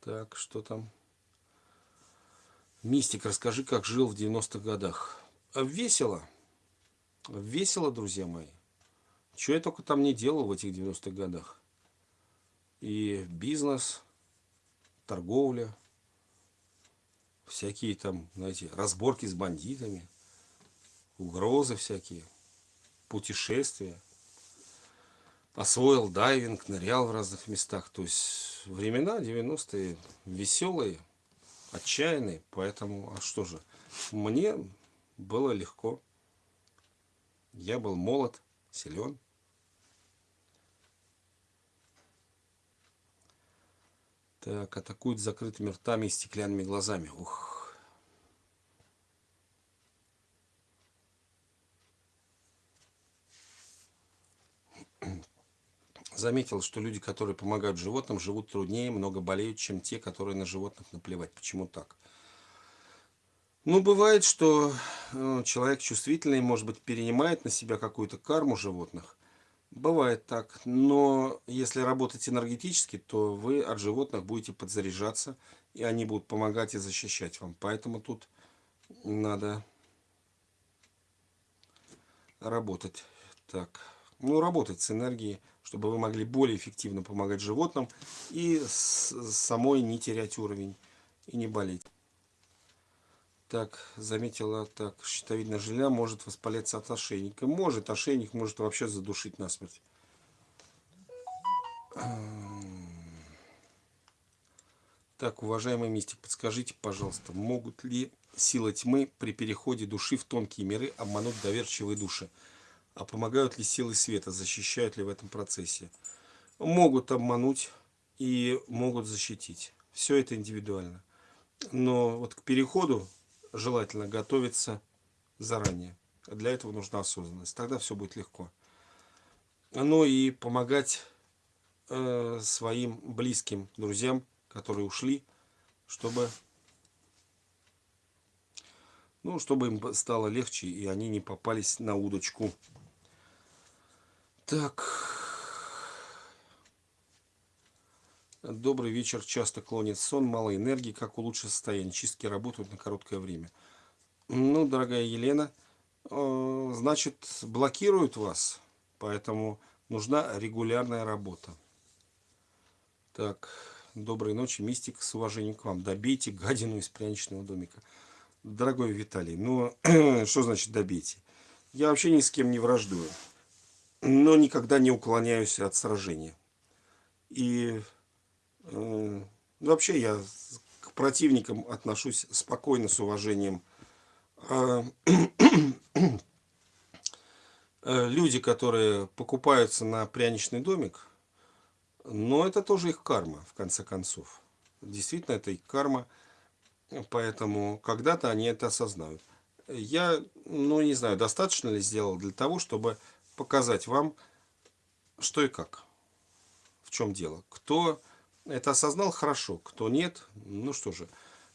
Так, что там? Мистик, расскажи, как жил в 90-х годах. Весело. Весело, друзья мои. Что я только там не делал в этих 90-х годах. И бизнес, торговля, всякие там, знаете, разборки с бандитами, угрозы всякие, путешествия. Освоил дайвинг, нырял в разных местах. То есть времена 90-е веселые отчаянный, поэтому, а что же, мне было легко. Я был молод, силен. Так, атакуют закрытыми ртами и стеклянными глазами. Ух. заметил, что люди, которые помогают животным, живут труднее, много болеют, чем те, которые на животных наплевать. Почему так? Ну, бывает, что э, человек чувствительный, может быть, перенимает на себя какую-то карму животных. Бывает так. Но если работать энергетически, то вы от животных будете подзаряжаться, и они будут помогать и защищать вам. Поэтому тут надо работать. Так, ну, работать с энергией чтобы вы могли более эффективно помогать животным и самой не терять уровень и не болеть. Так, заметила, так, щитовидная железа может воспаляться от ошейника. Может, ошейник может вообще задушить насмерть. Так, уважаемый мистик, подскажите, пожалуйста, могут ли силы тьмы при переходе души в тонкие миры обмануть доверчивые души? А помогают ли силы света, защищают ли в этом процессе? Могут обмануть и могут защитить. Все это индивидуально. Но вот к переходу желательно готовиться заранее. Для этого нужна осознанность. Тогда все будет легко. Ну и помогать э, своим близким друзьям, которые ушли, чтобы, ну, чтобы им стало легче, и они не попались на удочку. Так. Добрый вечер. Часто клонит сон, мало энергии. Как улучшить состояние? Чистки работают на короткое время. Ну, дорогая Елена, э, значит, блокируют вас. Поэтому нужна регулярная работа. Так, доброй ночи, мистик, с уважением к вам. Добейте гадину из пряничного домика. Дорогой Виталий, ну, что значит добейте? Я вообще ни с кем не враждую но никогда не уклоняюсь от сражения. И вообще я к противникам отношусь спокойно, с уважением. А, э, люди, которые покупаются на пряничный домик, но это тоже их карма, в конце концов. Действительно, это их карма, поэтому когда-то они это осознают. Я, ну не знаю, достаточно ли сделал для того, чтобы показать вам, что и как, в чем дело. Кто это осознал, хорошо, кто нет, ну что же,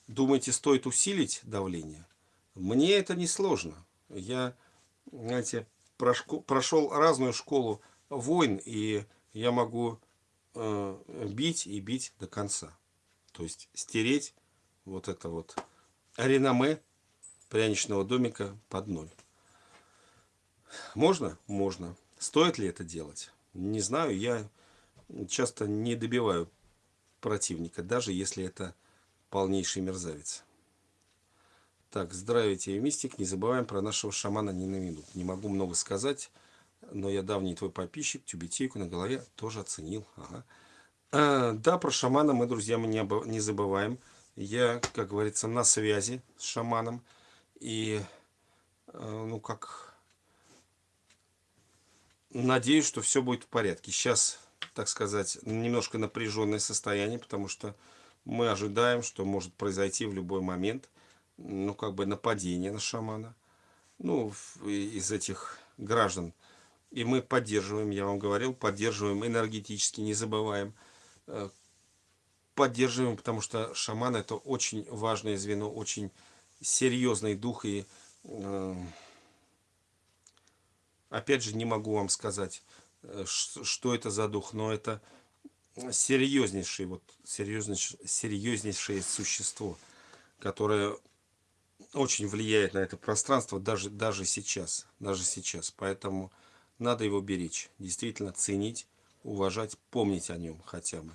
думаете, стоит усилить давление? Мне это не сложно. Я, знаете, прошел разную школу войн, и я могу э, бить и бить до конца. То есть стереть вот это вот реноме пряничного домика под ноль. Можно? Можно. Стоит ли это делать? Не знаю. Я часто не добиваю противника, даже если это полнейший мерзавец. Так, здравствуйте, мистик. Не забываем про нашего шамана ни на минут. Не могу много сказать, но я давний твой подписчик, тюбетейку на голове тоже оценил. Ага. А, да, про шамана мы, друзья, мы не, не забываем. Я, как говорится, на связи с шаманом. И, э, ну, как надеюсь, что все будет в порядке. Сейчас, так сказать, немножко напряженное состояние, потому что мы ожидаем, что может произойти в любой момент, ну, как бы нападение на шамана, ну, из этих граждан. И мы поддерживаем, я вам говорил, поддерживаем энергетически, не забываем. Э, поддерживаем, потому что шаман это очень важное звено, очень серьезный дух и э, Опять же, не могу вам сказать, что это за дух, но это серьезнейшее, вот, серьезнейшее, серьезнейшее существо, которое очень влияет на это пространство даже, даже сейчас. Даже сейчас. Поэтому надо его беречь. Действительно ценить, уважать, помнить о нем хотя бы.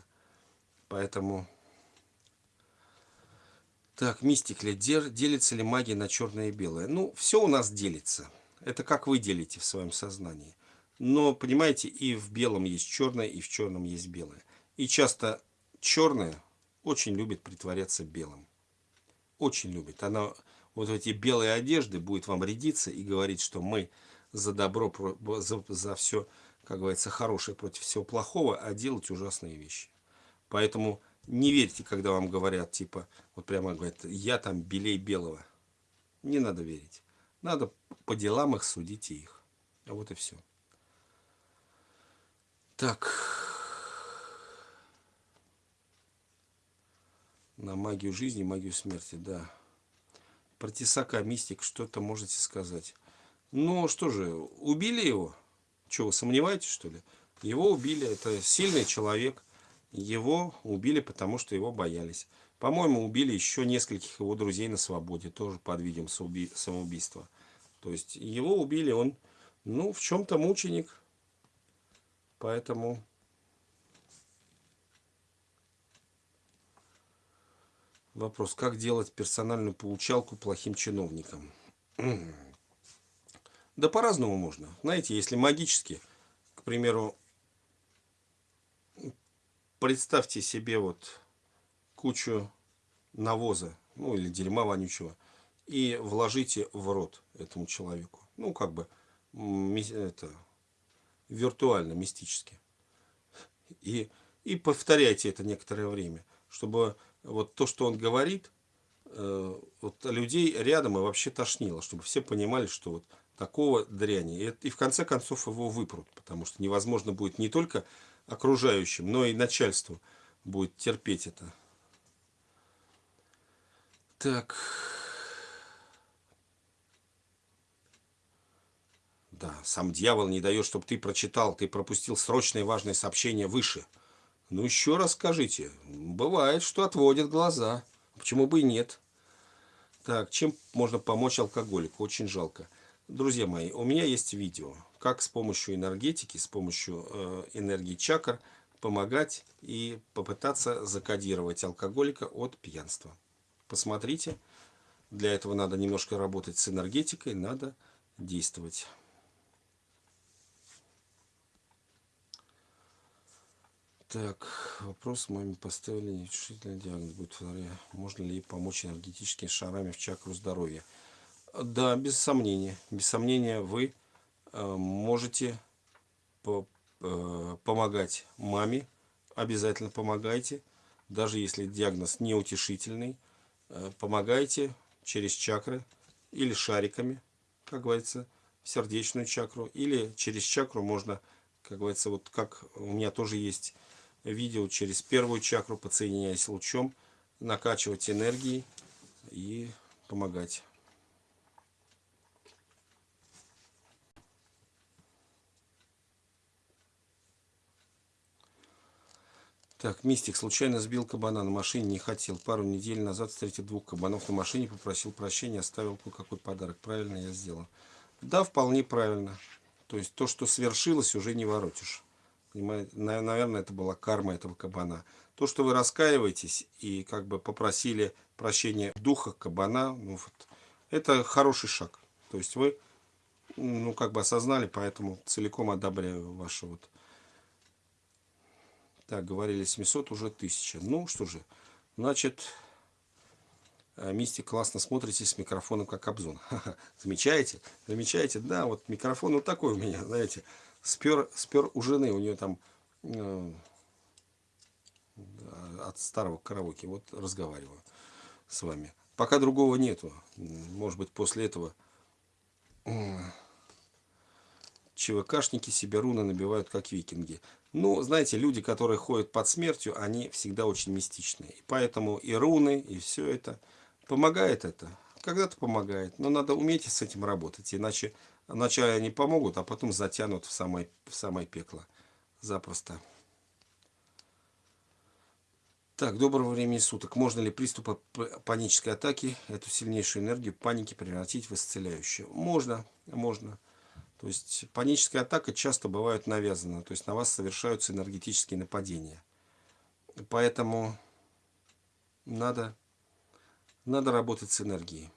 Поэтому... Так, мистик ли, делится ли магия на черное и белое? Ну, все у нас делится. Это как вы делите в своем сознании. Но, понимаете, и в белом есть черное, и в черном есть белое. И часто черное очень любит притворяться белым. Очень любит. Она вот эти белые одежды будет вам рядиться и говорить, что мы за добро, за, за все, как говорится, хорошее против всего плохого, а делать ужасные вещи. Поэтому не верьте, когда вам говорят, типа, вот прямо говорят, я там белей белого. Не надо верить. Надо по делам их судить и их. А вот и все. Так. На магию жизни, магию смерти, да. Про Тесака, мистик, что-то можете сказать. Ну, что же, убили его? Вы сомневаетесь, что ли? Его убили, это сильный человек. Его убили, потому что его боялись. По-моему, убили еще нескольких его друзей на свободе, тоже под видом самоубийства. То есть его убили, он, ну, в чем-то мученик. Поэтому вопрос, как делать персональную получалку плохим чиновникам? Да по-разному можно. Знаете, если магически, к примеру, представьте себе вот кучу навоза, ну или дерьма вонючего, и вложите в рот этому человеку. Ну, как бы, это, виртуально, мистически. И, и повторяйте это некоторое время, чтобы вот то, что он говорит, э, вот людей рядом и вообще тошнило, чтобы все понимали, что вот такого дряни. И, и в конце концов его выпрут, потому что невозможно будет не только окружающим, но и начальству будет терпеть это. Так... Да, сам дьявол не дает, чтобы ты прочитал, ты пропустил срочное важное сообщение выше. Ну, еще раз скажите. Бывает, что отводят глаза. Почему бы и нет? Так, чем можно помочь алкоголику? Очень жалко. Друзья мои, у меня есть видео, как с помощью энергетики, с помощью э, энергии чакр помогать и попытаться закодировать алкоголика от пьянства. Посмотрите. Для этого надо немножко работать с энергетикой, надо действовать. Так, вопрос маме поставили нерешительный диагноз будет вторая. Можно ли помочь энергетическими шарами в чакру здоровья? Да, без сомнения. Без сомнения вы э, можете э, помогать маме. Обязательно помогайте. Даже если диагноз неутешительный. Э, помогайте через чакры или шариками, как говорится, в сердечную чакру. Или через чакру можно, как говорится, вот как у меня тоже есть видео через первую чакру, подсоединяясь лучом, накачивать энергией и помогать. Так, Мистик случайно сбил кабана на машине, не хотел. Пару недель назад встретил двух кабанов на машине, попросил прощения, оставил кое-какой подарок. Правильно я сделал? Да, вполне правильно. То есть то, что свершилось, уже не воротишь. Наверное, это была карма этого кабана. То, что вы раскаиваетесь и как бы попросили прощения духа кабана, ну, вот, это хороший шаг. То есть вы, ну, как бы осознали, поэтому целиком одобряю ваше вот. Так, говорили 700, уже 1000. Ну, что же, значит, э, Мистик классно смотрите с микрофоном, как Обзон. Замечаете? Замечаете? Да, вот микрофон вот такой у меня, знаете спер, спер у жены, у нее там э, от старого караоке. Вот разговариваю с вами. Пока другого нету. Может быть, после этого э, ЧВКшники себе руны набивают, как викинги. Ну, знаете, люди, которые ходят под смертью, они всегда очень мистичные. И поэтому и руны, и все это. Помогает это? Когда-то помогает. Но надо уметь с этим работать. Иначе Вначале они помогут, а потом затянут в самое, в самое пекло. Запросто. Так, доброго времени суток. Можно ли приступы панической атаки, эту сильнейшую энергию паники превратить в исцеляющую? Можно, можно. То есть паническая атака часто бывает навязана, то есть на вас совершаются энергетические нападения. Поэтому надо, надо работать с энергией.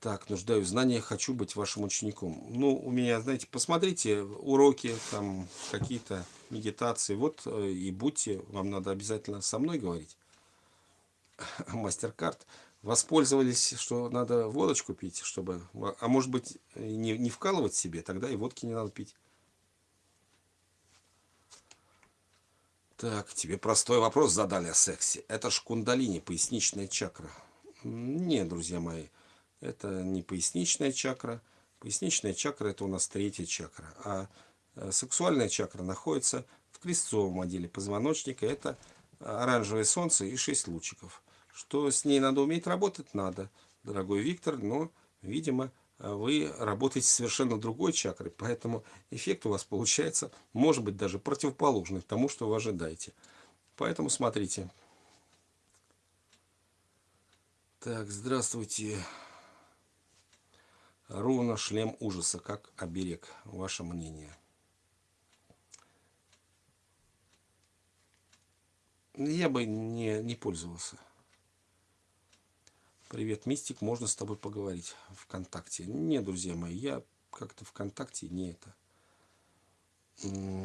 Так, нуждаюсь в знаниях, хочу быть вашим учеником. Ну, у меня, знаете, посмотрите уроки, там какие-то медитации. Вот э, и будьте, вам надо обязательно со мной говорить. Мастер-карт. Воспользовались, что надо водочку пить, чтобы... А может быть, не, не вкалывать себе, тогда и водки не надо пить. Так, тебе простой вопрос задали о сексе. Это ж кундалини, поясничная чакра. Нет, друзья мои. Это не поясничная чакра. Поясничная чакра это у нас третья чакра. А э, сексуальная чакра находится в крестцовом отделе позвоночника. Это оранжевое солнце и шесть лучиков. Что с ней надо уметь работать? Надо, дорогой Виктор. Но, видимо, вы работаете совершенно другой чакрой. Поэтому эффект у вас получается, может быть, даже противоположный тому, что вы ожидаете. Поэтому смотрите. Так, здравствуйте. Руна шлем ужаса, как оберег. Ваше мнение. Я бы не, не пользовался. Привет, Мистик, можно с тобой поговорить ВКонтакте? Не, друзья мои, я как-то ВКонтакте не это.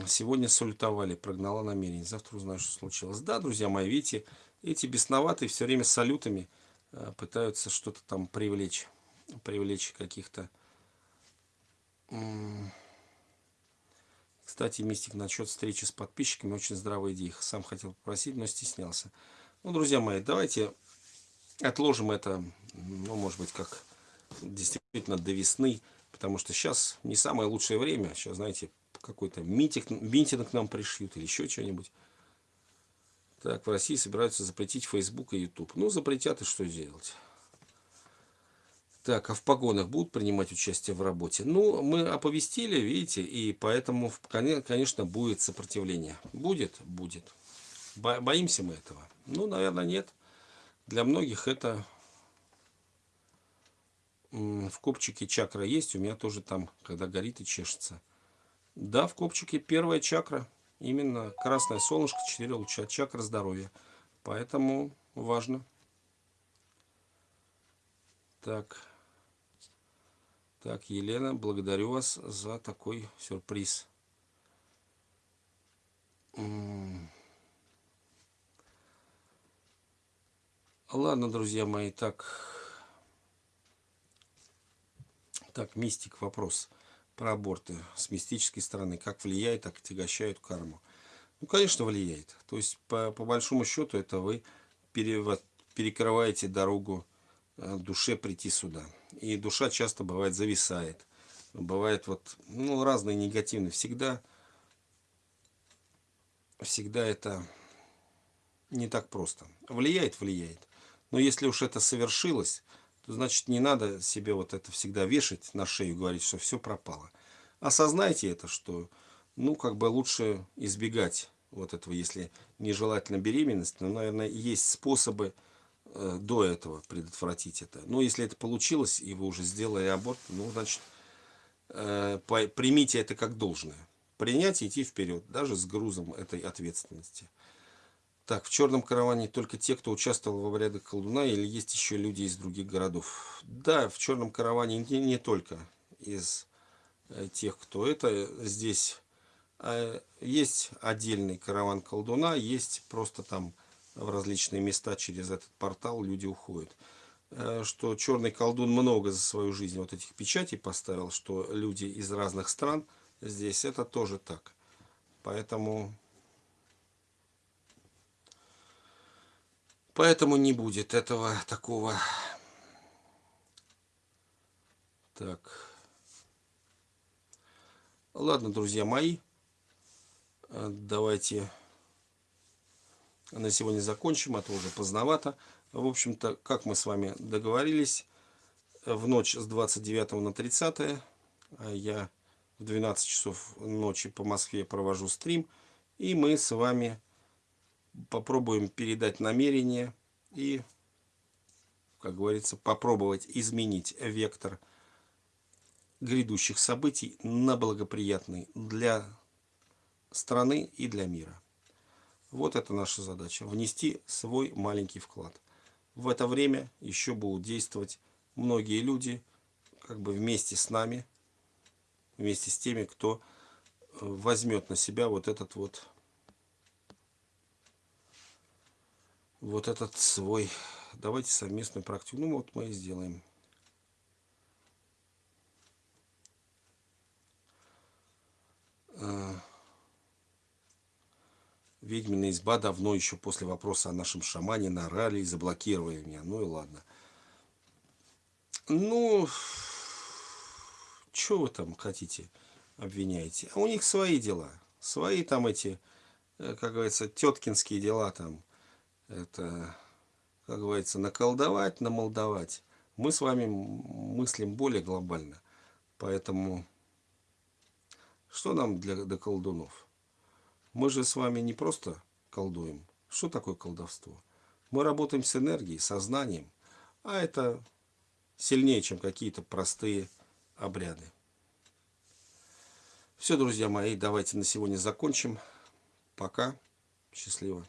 Сегодня салютовали, прогнала намерение. Завтра узнаю, что случилось. Да, друзья мои, видите, эти бесноватые все время салютами э, пытаются что-то там привлечь привлечь каких-то... Кстати, Мистик, насчет встречи с подписчиками, очень здравая идея. Сам хотел попросить, но стеснялся. Ну, друзья мои, давайте отложим это, ну, может быть, как действительно до весны, потому что сейчас не самое лучшее время. Сейчас, знаете, какой-то митинг, митинг нам пришьют или еще что-нибудь. Так, в России собираются запретить Facebook и YouTube. Ну, запретят и что сделать? Так, а в погонах будут принимать участие в работе? Ну, мы оповестили, видите, и поэтому, конечно, будет сопротивление. Будет? Будет. Боимся мы этого? Ну, наверное, нет. Для многих это в копчике чакра есть. У меня тоже там, когда горит и чешется. Да, в копчике первая чакра. Именно красное солнышко, 4 луча, чакра здоровья. Поэтому важно. Так. Так, Елена, благодарю вас за такой сюрприз. Ладно, друзья мои, так, так, мистик, вопрос про аборты с мистической стороны. Как влияет, так отягощают карму? Ну, конечно, влияет. То есть, по, по большому счету, это вы пере, перекрываете дорогу душе прийти сюда. И душа часто бывает зависает. Бывает вот, ну, разные негативные. Всегда, всегда это не так просто. Влияет, влияет. Но если уж это совершилось, то значит не надо себе вот это всегда вешать на шею, говорить, что все пропало. Осознайте это, что, ну, как бы лучше избегать вот этого, если нежелательно беременность, но, наверное, есть способы, Э, до этого предотвратить это. Но если это получилось, и вы уже сделали аборт, ну, значит, э, примите это как должное. Принять и идти вперед, даже с грузом этой ответственности. Так, в черном караване только те, кто участвовал в обрядах колдуна, или есть еще люди из других городов? Да, в черном караване не, не только из э, тех, кто это. Здесь есть отдельный караван колдуна, есть просто там в различные места через этот портал люди уходят. Э, что черный колдун много за свою жизнь вот этих печатей поставил, что люди из разных стран здесь, это тоже так. Поэтому... Поэтому не будет этого такого... Так. Ладно, друзья мои. Э, давайте на сегодня закончим, а то уже поздновато. В общем-то, как мы с вами договорились, в ночь с 29 на 30 а я в 12 часов ночи по Москве провожу стрим. И мы с вами попробуем передать намерение и, как говорится, попробовать изменить вектор грядущих событий на благоприятный для страны и для мира. Вот это наша задача. Внести свой маленький вклад. В это время еще будут действовать многие люди, как бы вместе с нами, вместе с теми, кто э, возьмет на себя вот этот вот вот этот свой давайте совместную практику ну вот мы и сделаем э, ведьмина изба давно еще после вопроса о нашем шамане нарали и заблокировали меня ну и ладно ну что вы там хотите, обвиняете? А у них свои дела. Свои там эти, э, как говорится, теткинские дела там. Это, как говорится, наколдовать, намолдовать. Мы с вами мыслим более глобально. Поэтому, что нам для, для колдунов? Мы же с вами не просто колдуем. Что такое колдовство? Мы работаем с энергией, сознанием. А это сильнее, чем какие-то простые обряды. Все, друзья мои, давайте на сегодня закончим. Пока. Счастливо.